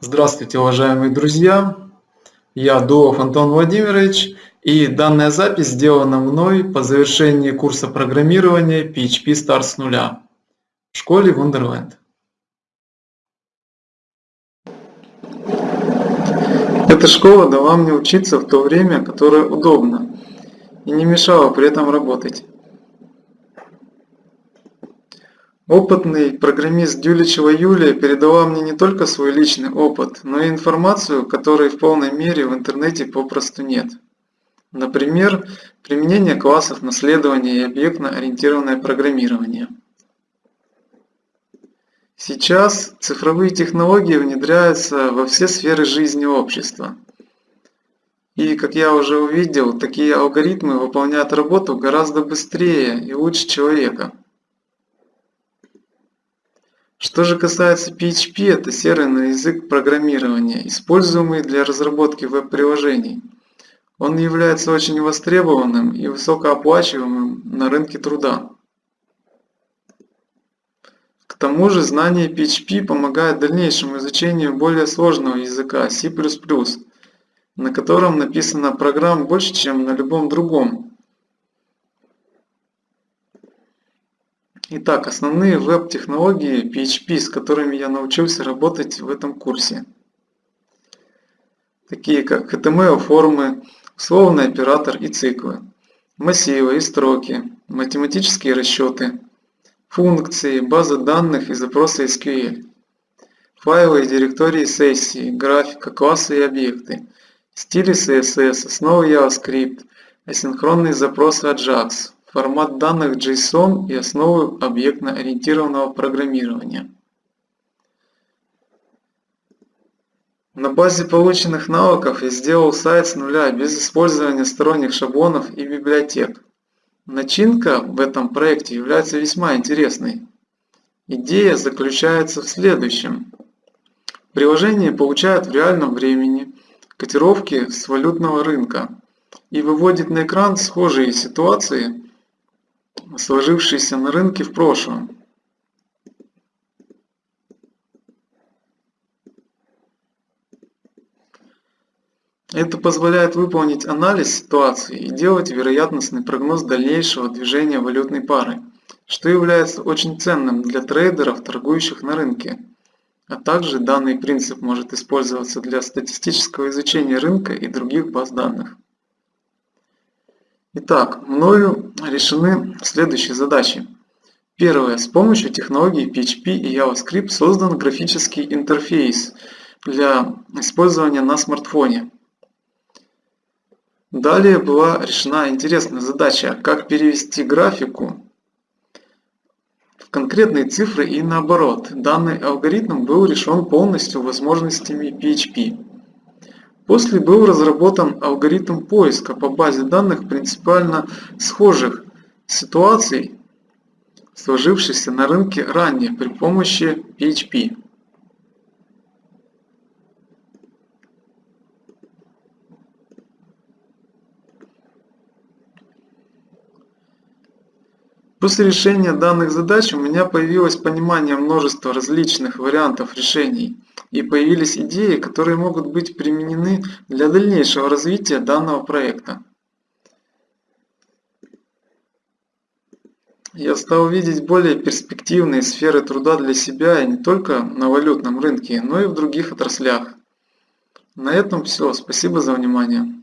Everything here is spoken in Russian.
Здравствуйте, уважаемые друзья! Я Дуов Антон Владимирович, и данная запись сделана мной по завершении курса программирования PHP Start с нуля в школе Wonderland. Эта школа дала мне учиться в то время, которое удобно, и не мешала при этом работать. Опытный программист Дюличева Юлия передала мне не только свой личный опыт, но и информацию, которой в полной мере в интернете попросту нет. Например, применение классов наследования и объектно-ориентированное программирование. Сейчас цифровые технологии внедряются во все сферы жизни общества. И, как я уже увидел, такие алгоритмы выполняют работу гораздо быстрее и лучше человека. Что же касается PHP, это серверный язык программирования, используемый для разработки веб-приложений. Он является очень востребованным и высокооплачиваемым на рынке труда. К тому же знание PHP помогает дальнейшему изучению более сложного языка C++, на котором написано программ больше, чем на любом другом Итак, основные веб-технологии PHP, с которыми я научился работать в этом курсе. Такие как HTML-формы, условный оператор и циклы, массивы и строки, математические расчеты, функции, базы данных и запросы SQL, файлы и директории сессии, графика, классы и объекты, стили CSS, основы JavaScript, асинхронные запросы Ajax, формат данных JSON и основы объектно-ориентированного программирования. На базе полученных навыков я сделал сайт с нуля без использования сторонних шаблонов и библиотек. Начинка в этом проекте является весьма интересной. Идея заключается в следующем. Приложение получает в реальном времени котировки с валютного рынка и выводит на экран схожие ситуации сложившиеся на рынке в прошлом. Это позволяет выполнить анализ ситуации и делать вероятностный прогноз дальнейшего движения валютной пары, что является очень ценным для трейдеров, торгующих на рынке. А также данный принцип может использоваться для статистического изучения рынка и других баз данных. Итак, мною решены следующие задачи. Первое. С помощью технологий PHP и JavaScript создан графический интерфейс для использования на смартфоне. Далее была решена интересная задача, как перевести графику в конкретные цифры и наоборот. Данный алгоритм был решен полностью возможностями PHP. После был разработан алгоритм поиска по базе данных принципиально схожих ситуаций, сложившихся на рынке ранее при помощи PHP. После решения данных задач у меня появилось понимание множества различных вариантов решений и появились идеи, которые могут быть применены для дальнейшего развития данного проекта. Я стал видеть более перспективные сферы труда для себя и не только на валютном рынке, но и в других отраслях. На этом все. Спасибо за внимание.